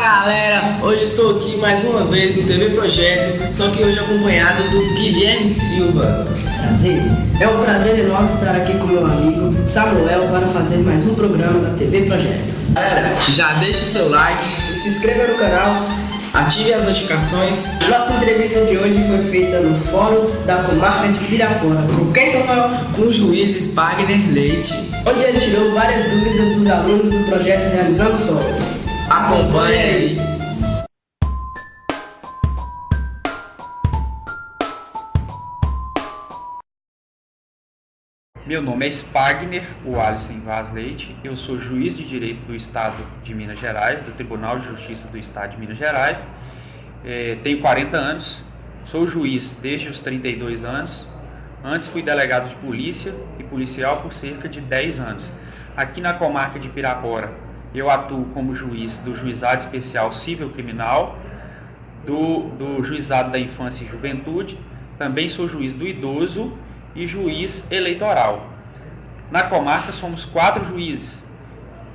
Galera, hoje estou aqui mais uma vez no TV Projeto, só que hoje acompanhado do Guilherme Silva. Prazer. É um prazer enorme estar aqui com meu amigo Samuel para fazer mais um programa da TV Projeto. Galera, já deixa o seu like, Se inscreva no canal. ative as notificações. Nossa entrevista de hoje foi feita no Fórum da Comarca de Pirapora. Com quem, Samuel? Com o juiz Spagner Leite. Onde ele tirou várias dúvidas dos alunos do projeto Realizando Sonhos. Acompanhe aí. Meu nome é Spagner, o Alisson Vaz Leite. Eu sou juiz de direito do Estado de Minas Gerais, do Tribunal de Justiça do Estado de Minas Gerais. Eh, tenho 40 anos, sou juiz desde os 32 anos. Antes fui delegado de polícia e policial por cerca de 10 anos. Aqui na comarca de Pirapora, eu atuo como juiz do Juizado Especial Civil Criminal, do, do Juizado da Infância e Juventude. Também sou juiz do idoso e juiz eleitoral. Na comarca somos quatro juízes.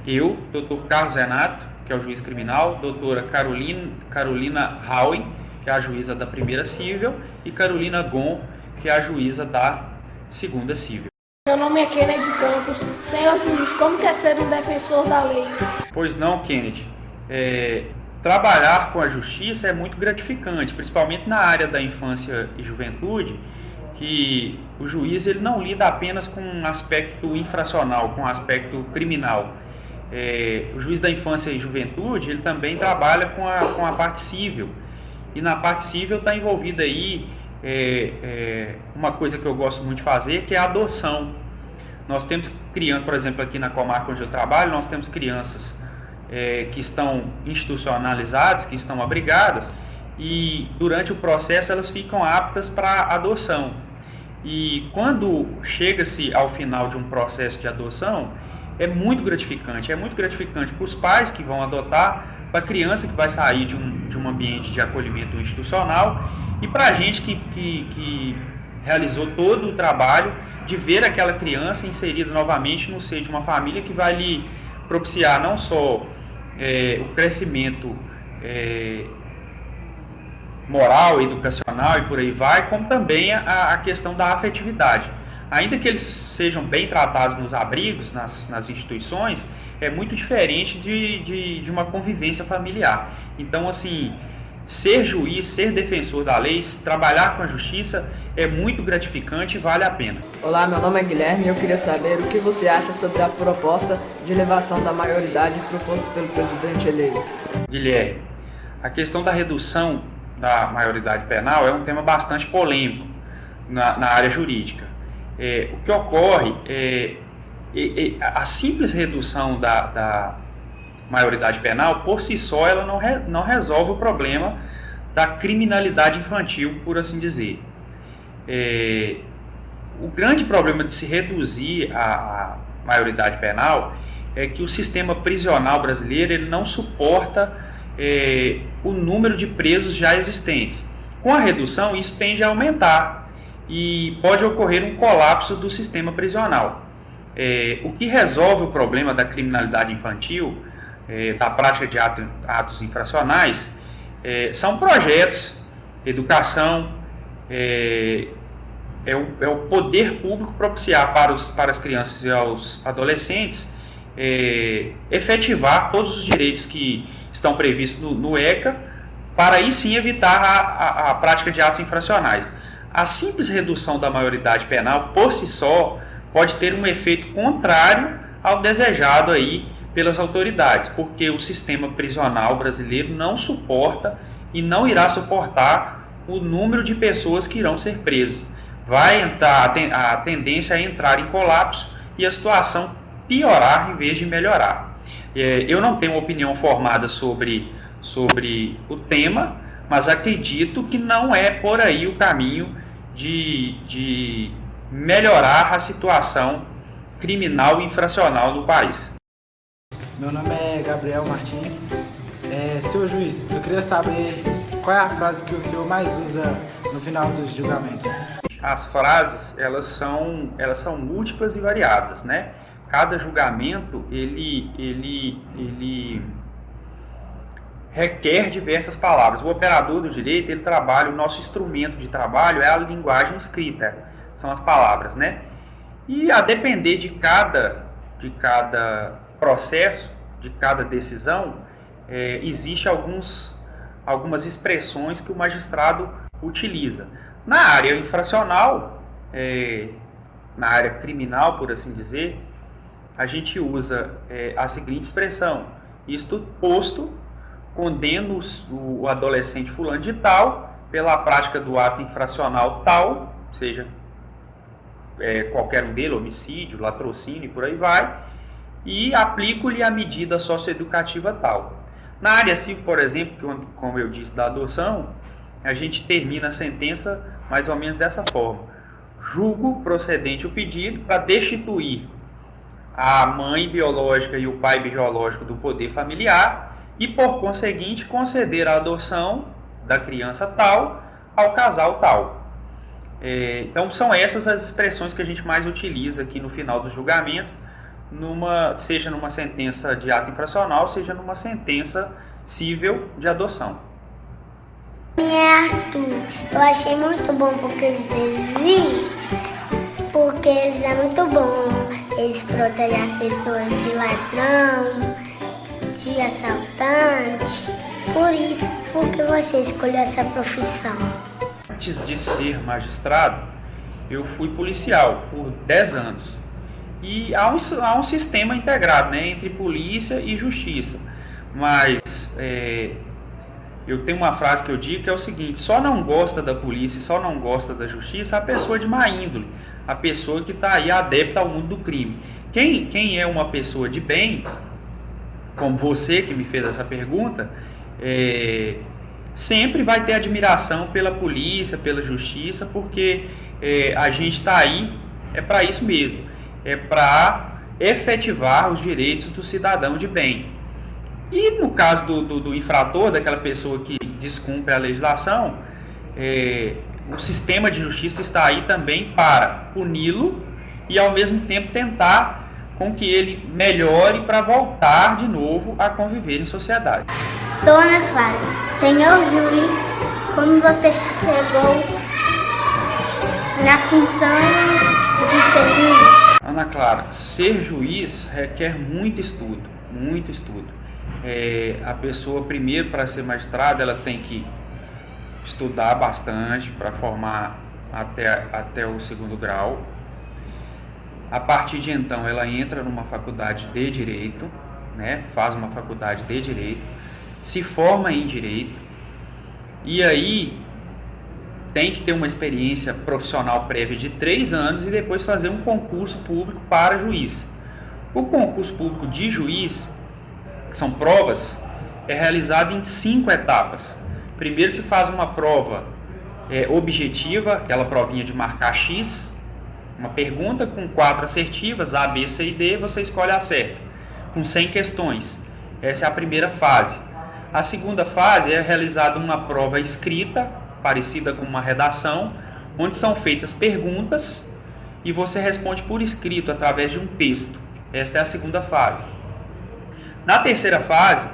Eu, Dr. Carlos Renato, que é o juiz criminal, doutora Carolina, Carolina Howen, que é a juíza da primeira civil, e Carolina Gon, que é a juíza da segunda civil. Meu nome é Kennedy Campos. Senhor juiz, como quer ser um defensor da lei? Pois não, Kennedy. É, trabalhar com a justiça é muito gratificante, principalmente na área da infância e juventude, que o juiz ele não lida apenas com um aspecto infracional, com um aspecto criminal. É, o juiz da infância e juventude ele também trabalha com a, com a parte civil. E na parte civil está envolvida aí é, é, uma coisa que eu gosto muito de fazer, que é a adoção. Nós temos crianças, por exemplo, aqui na comarca onde eu trabalho, nós temos crianças é, que estão institucionalizadas, que estão abrigadas, e durante o processo elas ficam aptas para adoção. E quando chega-se ao final de um processo de adoção, é muito gratificante. É muito gratificante para os pais que vão adotar, para a criança que vai sair de um, de um ambiente de acolhimento institucional e para a gente que, que, que realizou todo o trabalho de ver aquela criança inserida novamente no seio de uma família que vai lhe propiciar não só é, o crescimento é, moral, educacional e por aí vai, como também a, a, questão da afetividade. Ainda que eles sejam bem tratados nos abrigos, nas, nas instituições, é muito diferente de, de, de, uma convivência familiar. Então, assim, ser juiz, ser defensor da lei, trabalhar com a justiça é muito gratificante e vale a pena. Olá, meu nome é Guilherme e eu queria saber o que você acha sobre a proposta de elevação da maioridade proposta pelo presidente eleito. Guilherme, a questão da redução da maioridade penal é um tema bastante polêmico na, na área jurídica. É, o que ocorre é, é, é a simples redução da, da, maioridade penal, por si só, ela não, re, não resolve o problema da criminalidade infantil, por assim dizer. É, o grande problema de se reduzir a, a maioridade penal é que o sistema prisional brasileiro ele não suporta é, o número de presos já existentes. Com a redução, isso tende a aumentar e pode ocorrer um colapso do sistema prisional. É, o que resolve o problema da criminalidade infantil, é, da prática de ato, atos infracionais, é, são projetos, educação, é, é, o, é, o, poder público propiciar para, os, para as crianças e aos adolescentes é, efetivar todos os direitos que estão previstos no, no ECA, para aí sim evitar a, a, a, prática de atos infracionais. A simples redução da maioridade penal, por si só, pode ter um efeito contrário ao desejado aí pelas autoridades, porque o sistema prisional brasileiro não suporta e não irá suportar o número de pessoas que irão ser presas. Vai entrar, a tendência é entrar em colapso e a situação piorar em vez de melhorar. É, eu não tenho opinião formada sobre, sobre o tema, mas acredito que não é por aí o caminho de, de melhorar a situação criminal e infracional do país. Meu nome é Gabriel Martins. É, senhor juiz, eu queria saber qual é a frase que o senhor mais usa no final dos julgamentos. As frases, elas são, elas são múltiplas e variadas, né? cada julgamento ele, ele, ele requer diversas palavras. O operador do direito, ele trabalha, o nosso instrumento de trabalho é a linguagem escrita, são as palavras, né? E a depender de cada, de cada processo, de cada decisão, é, existe alguns, algumas expressões que o magistrado utiliza. Na área infracional, é, na área criminal, por assim dizer, a gente usa é, a seguinte expressão: isto posto, condeno o adolescente fulano de tal pela prática do ato infracional tal, seja é, qualquer um dele, homicídio, latrocínio e por aí vai, e aplico-lhe a medida socioeducativa tal. Na área civil, por exemplo, como eu disse, da adoção, a gente termina a sentença mais ou menos dessa forma. Julgo procedente o pedido para destituir a mãe biológica e o pai biológico do poder familiar e, por conseguinte, conceder a adoção da criança tal ao casal tal. É, então, são essas as expressões que a gente mais utiliza aqui no final dos julgamentos, numa, seja numa sentença de ato infracional, seja numa sentença civil de adoção. É Arthur, eu achei muito bom porque eles existem, porque eles é muito bom, eles protegem as pessoas de ladrão, de assaltante. Por isso, por que você escolheu essa profissão? Antes de ser magistrado, eu fui policial por 10 anos. E há um, há um sistema integrado né, entre polícia e justiça. Mas é, eu tenho uma frase que eu digo que é o seguinte: só não gosta da polícia, só não gosta da justiça a pessoa de má índole, a pessoa que está aí adepta ao mundo do crime. Quem, quem é uma pessoa de bem, como você que me fez essa pergunta, é, sempre vai ter admiração pela polícia, pela justiça, porque é, a gente está aí é para isso mesmo, é para efetivar os direitos do cidadão de bem. E no caso do, do, do infrator, daquela pessoa que descumpre a legislação, é, o sistema de justiça está aí também para puni-lo e ao mesmo tempo tentar com que ele melhore para voltar de novo a conviver em sociedade. Sou Ana Clara. Senhor juiz, como você chegou na função de ser juiz? Ana Clara, ser juiz requer muito estudo, muito estudo. É, a pessoa, primeiro, para ser magistrada, ela tem que estudar bastante para formar até, até o segundo grau. A partir de então, ela entra numa faculdade de direito, né? faz uma faculdade de direito, se forma em direito e aí tem que ter uma experiência profissional prévia de três anos e depois fazer um concurso público para juiz. O concurso público de juiz, que são provas, é realizado em cinco etapas. Primeiro se faz uma prova é, objetiva, aquela provinha de marcar X, uma pergunta com quatro assertivas, A, B, C e D, você escolhe a certa, com 100 questões. Essa é a primeira fase. A segunda fase é realizada uma prova escrita, parecida com uma redação, onde são feitas perguntas e você responde por escrito através de um texto. Esta é a segunda fase. Na terceira fase,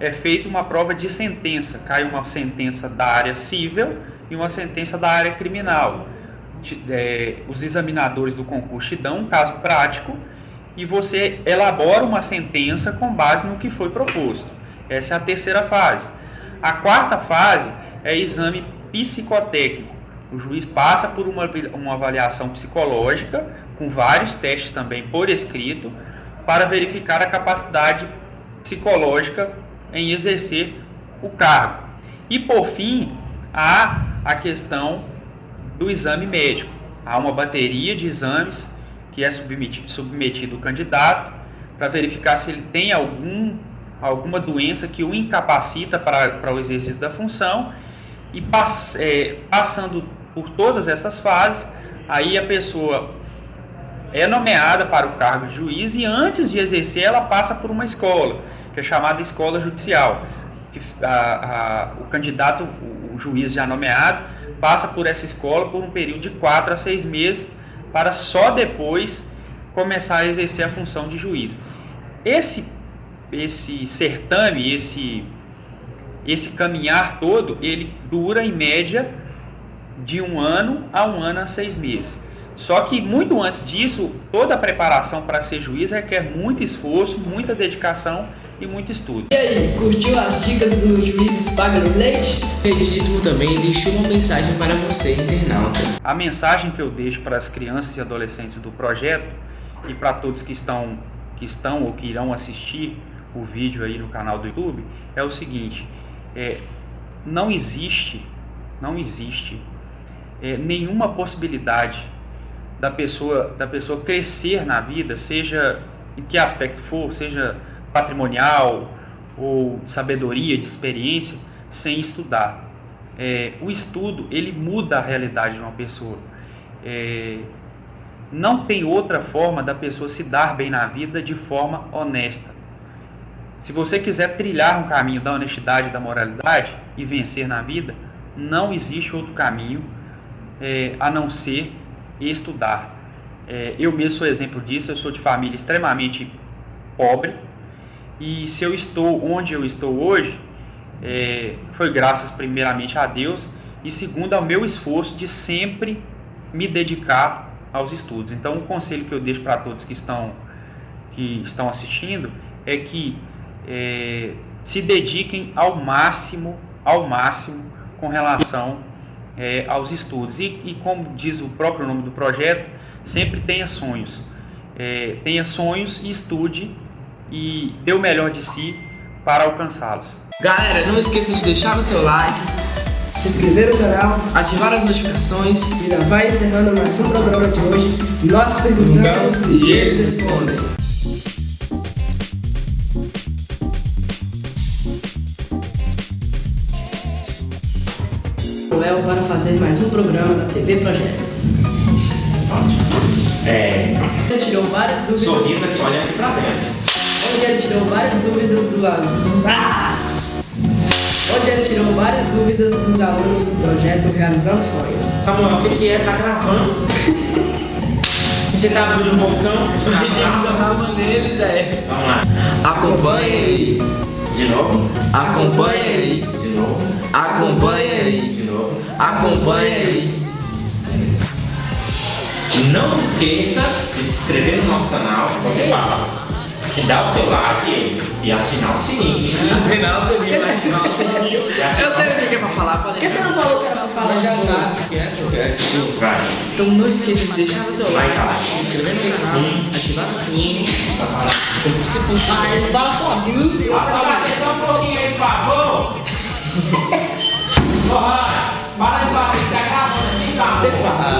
é feita uma prova de sentença. Cai uma sentença da área civil e uma sentença da área criminal é, os examinadores do concurso te dão um caso prático e você elabora uma sentença com base no que foi proposto. Essa é a terceira fase. A quarta fase é exame psicotécnico. O juiz passa por uma, uma avaliação psicológica, com vários testes também por escrito, para verificar a capacidade psicológica em exercer o cargo. E por fim, há a questão do exame médico. Há uma bateria de exames que é submetido, submetido o candidato para verificar se ele tem algum, alguma doença que o incapacita para, para o exercício da função e pass, é, passando por todas essas fases, aí a pessoa é nomeada para o cargo de juiz e antes de exercer ela passa por uma escola, que é chamada escola judicial. Que a, a, o candidato, o, o juiz já nomeado, passa por essa escola por um período de 4 a 6 meses para só depois começar a exercer a função de juiz. Esse, esse certame, esse, esse caminhar todo, ele dura em média de um ano a um ano a seis meses. Só que muito antes disso, toda a preparação para ser juiz requer muito esforço, muita dedicação e muito estudo. E aí, curtiu as dicas do juiz Spagli Leite? Leitíssimo também deixou uma mensagem para você, internauta. A mensagem que eu deixo para as crianças e adolescentes do projeto e para todos que estão, que estão ou que irão assistir o vídeo aí no canal do YouTube é o seguinte: é, não existe, não existe é, nenhuma possibilidade da pessoa, da pessoa crescer na vida, seja em que aspecto for, seja patrimonial ou sabedoria, de experiência, sem estudar. É, o estudo ele muda a realidade de uma pessoa. É, não tem outra forma da pessoa se dar bem na vida de forma honesta. Se você quiser trilhar um caminho da honestidade, da moralidade e vencer na vida, não existe outro caminho é, a não ser estudar. É, eu mesmo sou exemplo disso, eu sou de família extremamente pobre e se eu estou onde eu estou hoje, é, foi graças primeiramente a Deus e segundo ao meu esforço de sempre me dedicar aos estudos. Então, o conselho que eu deixo para todos que estão, que estão assistindo é que é, se dediquem ao máximo, ao máximo com relação é, aos estudos. E, e, como diz o próprio nome do projeto, sempre tenha sonhos. É, tenha sonhos e estude e dê o melhor de si para alcançá-los. Galera, não esqueça de deixar o seu like, Se inscrever no canal ativar as notificações e já vai encerrando mais um programa de hoje. Nós perguntamos e eles respondem. Para fazer mais um programa da TV Projeto. É, Ele tirou várias dúvidas. sorriso aqui, olhando aqui pra dentro. Onde ele tirou várias dúvidas do dos ah! Onde ele tirou várias dúvidas dos alunos do projeto Realizando Sonhos. Samuel, o que, que é? Tá gravando? Você tá abrindo um balcão? tava neles, é. Vamos lá. Acompanhe aí, De novo? acompanhe aí, De novo? acompanhe aí, Acompanhe aí. Não se esqueça de se inscrever no nosso canal, você fala. De dar o seu like e assinar o sininho. Afinal, você vai ativar o sininho. Eu sei o que é pra falar, pode Por que você não falou que era pra falar já sabe? Vai. Então não esqueça de deixar o seu like, se inscrever no canal, ativar o sininho, se possível. Ah, ele fala sozinho. falo assim. Atenção um pouquinho aí, por favor. Porra,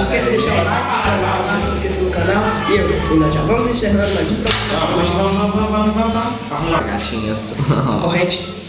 esqueça de deixar o like, canal, não se esqueça do canal. E eu, e nós já vamos encerrando mais um programa. Vamos, vamos, vamos, vamos, vamos, lá. Gatinhas. Corrente.